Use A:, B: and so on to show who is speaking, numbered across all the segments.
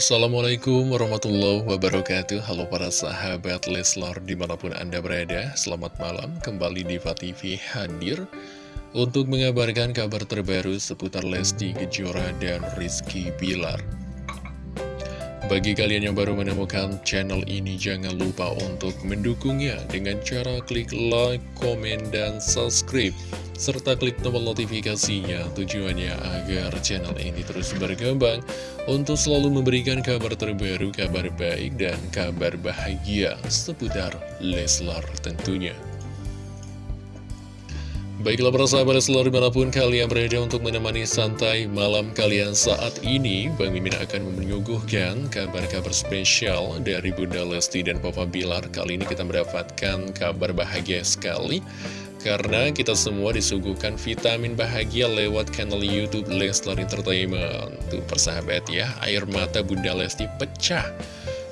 A: Assalamualaikum warahmatullahi wabarakatuh. Halo para sahabat Leslar di mana pun anda berada Selamat malam. Kembali di TV hadir Untuk mengabarkan kabar terbaru seputar Lesti Kejora dan Rizky Bilar. Bagi kalian yang baru menemukan channel ini, jangan lupa untuk mendukungnya dengan cara klik like, komen, dan subscribe. Serta klik tombol notifikasinya. Tujuannya agar channel ini terus berkembang untuk selalu memberikan kabar terbaru, kabar baik, dan kabar bahagia seputar Leslar tentunya. Baiklah para sahabat selalu di mana pun kalian berada untuk menemani santai malam kalian saat ini Bang Mimin akan menyuguhkan kabar-kabar spesial dari Bunda Lesti dan Papa Bilar. Kali ini kita mendapatkan kabar bahagia sekali Karena kita semua disuguhkan vitamin bahagia lewat kanal Youtube Leslar Entertainment Tuh persahabat ya, air mata Bunda Lesti pecah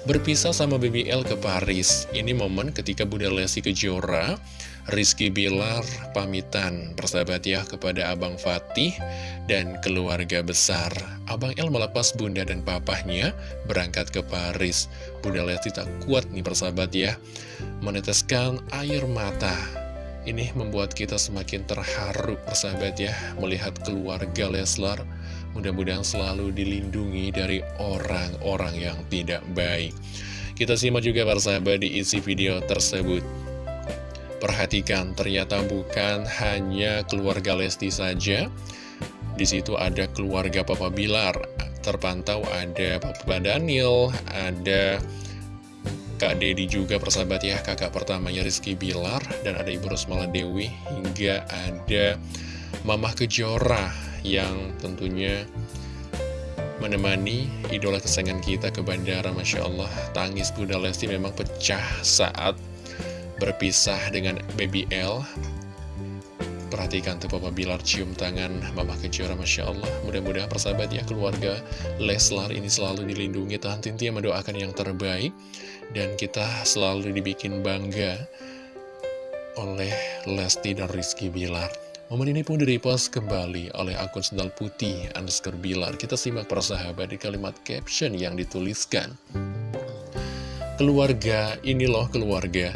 A: Berpisah sama BBL ke Paris Ini momen ketika Bunda Lesti Kejora Rizky Bilar pamitan persahabat ya kepada Abang Fatih dan keluarga besar. Abang El melepas bunda dan papahnya berangkat ke Paris. Bunda Lesti tak kuat nih persahabat ya, meneteskan air mata. Ini membuat kita semakin terharu persahabat ya, melihat keluarga Leslar. Mudah-mudahan selalu dilindungi dari orang-orang yang tidak baik. Kita simak juga persahabat di isi video tersebut. Perhatikan, ternyata bukan hanya keluarga Lesti saja. Di situ ada keluarga Papa Bilar. Terpantau ada Papa Daniel, ada Kak Dedi juga persahabat ya, kakak pertamanya Rizky Bilar, dan ada Ibu Rosmala Dewi, hingga ada Mamah Kejora yang tentunya menemani idola kesayangan kita ke bandara Masya Allah. Tangis Bunda Lesti memang pecah saat berpisah dengan Baby L Perhatikan tuh Papa Bilar cium tangan Mama Kejora Masya Allah. Mudah-mudahan persahabat ya keluarga Leslar ini selalu dilindungi Tahan yang mendoakan yang terbaik. Dan kita selalu dibikin bangga Oleh Lesti dan Rizky Bilar. Momen ini pun direpost kembali oleh akun sendal putih underscore Bilar. Kita simak persahabat di kalimat caption yang dituliskan. Keluarga, ini loh keluarga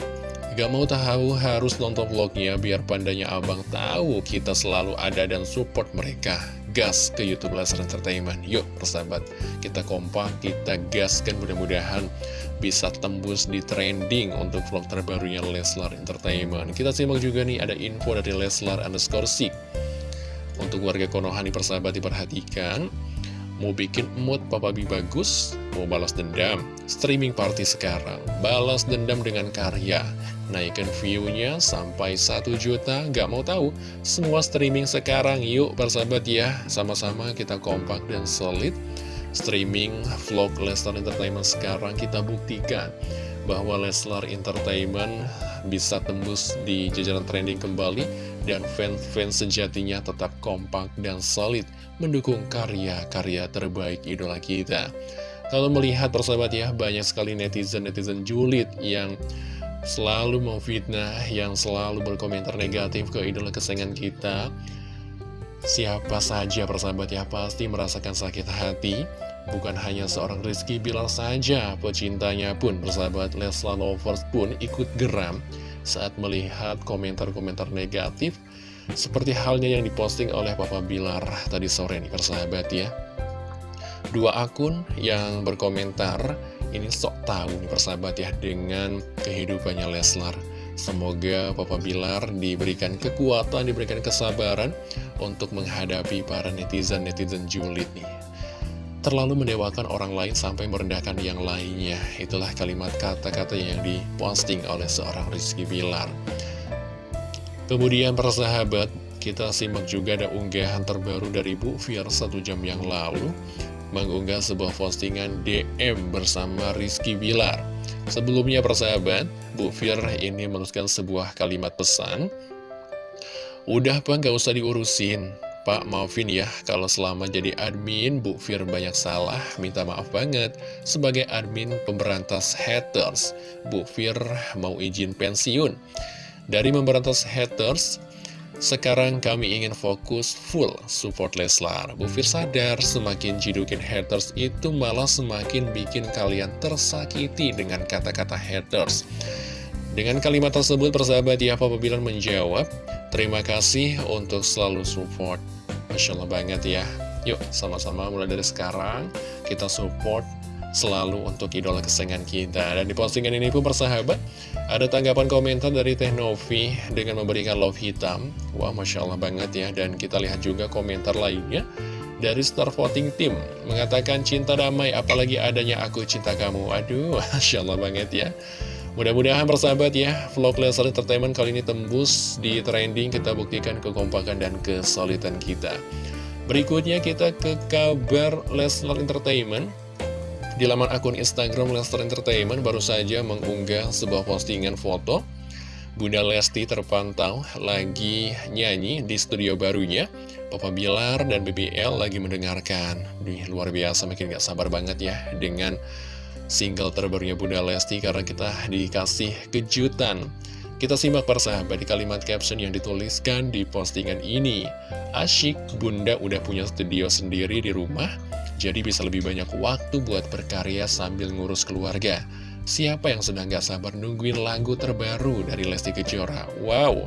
A: Gak mau tahu harus nonton vlognya biar pandanya abang tahu kita selalu ada dan support mereka. Gas ke Youtube Laser Entertainment. Yuk persahabat, kita kompak, kita gaskan mudah-mudahan bisa tembus di trending untuk vlog terbarunya Leslar Entertainment. Kita simak juga nih ada info dari Leslar underscore Untuk warga Konoha nih persahabat diperhatikan. Mau bikin mood Papa Bi bagus? Mau balas dendam? Streaming party sekarang. Balas dendam dengan karya. Naikkan view-nya sampai 1 juta. Gak mau tahu? Semua streaming sekarang. Yuk persahabat ya. Sama-sama kita kompak dan solid. Streaming vlog Leslar Entertainment sekarang kita buktikan bahwa Leslar Entertainment bisa tembus di jajaran trending kembali dan fans-fans sejatinya tetap kompak dan solid mendukung karya-karya terbaik idola kita. Kalau melihat persahabat ya, banyak sekali netizen-netizen julid yang selalu memfitnah, yang selalu berkomentar negatif ke idola kesayangan kita. Siapa saja persahabat ya, pasti merasakan sakit hati. Bukan hanya seorang Rizky Bilar saja, pecintanya pun, persahabat Leslar Lovers pun ikut geram saat melihat komentar-komentar negatif seperti halnya yang diposting oleh Papa Bilar tadi sore nih persahabat ya. Dua akun yang berkomentar ini sok tahu nih persahabat ya dengan kehidupannya Leslar. Semoga Papa Bilar diberikan kekuatan, diberikan kesabaran untuk menghadapi para netizen-netizen julid nih terlalu mendewakan orang lain sampai merendahkan yang lainnya. Itulah kalimat kata-kata yang diposting oleh seorang Rizky Bilar. Kemudian persahabat, kita simak juga ada unggahan terbaru dari Bu Fir satu jam yang lalu mengunggah sebuah postingan DM bersama Rizky Bilar. Sebelumnya persahabat, Bu Fir ini menuliskan sebuah kalimat pesan. Udah apa nggak usah diurusin, Pak, maafin ya kalau selama jadi admin Bu Fir banyak salah, minta maaf banget. Sebagai admin pemberantas haters, Bu Fir mau izin pensiun. Dari memberantas haters, sekarang kami ingin fokus full support Leslar. Bu Fir sadar semakin jidukin haters itu malah semakin bikin kalian tersakiti dengan kata-kata haters. Dengan kalimat tersebut persahabat Papa Bilar menjawab, terima kasih untuk selalu support. Masya Allah banget ya. Yuk sama-sama mulai dari sekarang kita support selalu untuk idola kesayangan kita. Dan di postingan ini pun persahabat, ada tanggapan komentar dari Teh Novi dengan memberikan love hitam. Wah, Masya Allah banget ya. Dan kita lihat juga komentar lainnya dari Star Voting Team. Mengatakan cinta damai, apalagi adanya aku cinta kamu. Aduh, Masya Allah banget ya. Mudah-mudahan persahabat ya, vlog Leslar Entertainment kali ini tembus di trending, kita buktikan kekompakan dan kesulitan kita. Berikutnya kita ke kabar Leslar Entertainment. Di laman akun Instagram Lester Entertainment baru saja mengunggah sebuah postingan foto Bunda Lesti terpantau lagi nyanyi di studio barunya Papa Bilar dan BBL lagi mendengarkan Di luar biasa makin gak sabar banget ya dengan single terbarunya Bunda Lesti Karena kita dikasih kejutan kita simak persahabat di kalimat caption yang dituliskan di postingan ini. Asyik, Bunda udah punya studio sendiri di rumah, jadi bisa lebih banyak waktu buat berkarya sambil ngurus keluarga. Siapa yang sedang gak sabar nungguin lagu terbaru dari Lesti Kejora? Wow,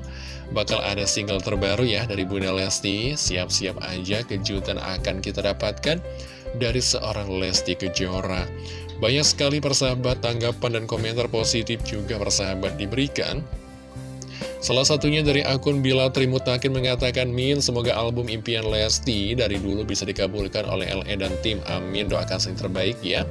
A: bakal ada single terbaru ya dari Bunda Lesti. Siap-siap aja kejutan akan kita dapatkan dari seorang Lesti Kejora. Banyak sekali persahabat tanggapan dan komentar positif juga persahabat diberikan. Salah satunya dari akun Bila Trimutakin mengatakan, Min, semoga album impian Lesti dari dulu bisa dikabulkan oleh LE dan tim. Amin, doakan yang terbaik ya.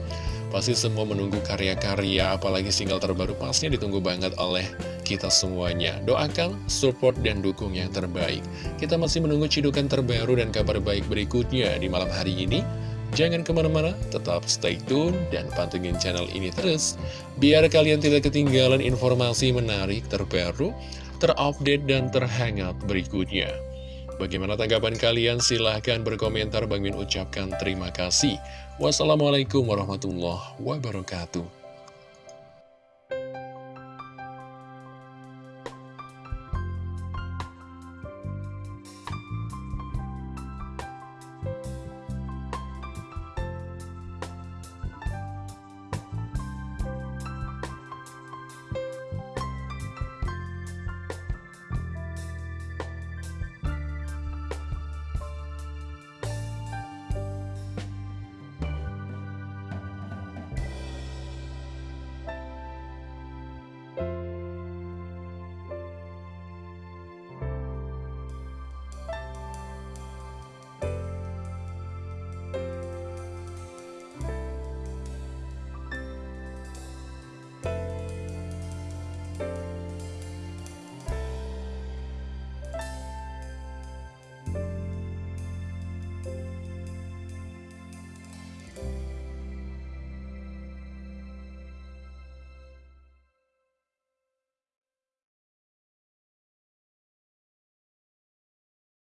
A: Pasti semua menunggu karya-karya, apalagi single terbaru pastinya ditunggu banget oleh kita semuanya. Doakan, support, dan dukung yang terbaik. Kita masih menunggu cidukan terbaru dan kabar baik berikutnya di malam hari ini. Jangan ke mana-mana, tetap stay tune dan pantengin channel ini terus. Biar kalian tidak ketinggalan informasi menarik terbaru, terupdate dan terhangat berikutnya. Bagaimana tanggapan kalian? Silahkan berkomentar. Bang Min ucapkan terima kasih. Wassalamualaikum warahmatullahi wabarakatuh.